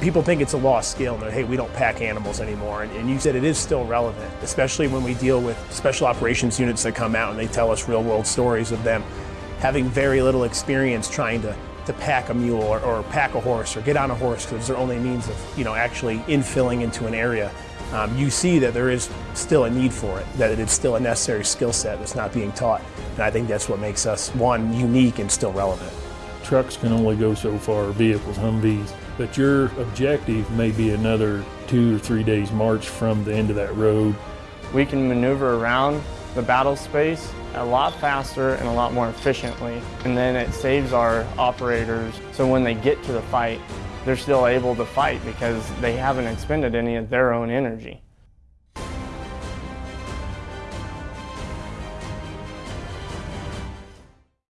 people think it's a lost skill and hey, we don't pack animals anymore. And, and you said it is still relevant, especially when we deal with special operations units that come out and they tell us real world stories of them having very little experience trying to, to pack a mule or, or pack a horse or get on a horse because it's their only means of, you know, actually infilling into an area. Um, you see that there is still a need for it, that it is still a necessary skill set that's not being taught. And I think that's what makes us, one, unique and still relevant. Trucks can only go so far, vehicles, Humvees, but your objective may be another two or three days march from the end of that road. We can maneuver around the battle space a lot faster and a lot more efficiently. And then it saves our operators so when they get to the fight, they're still able to fight because they haven't expended any of their own energy.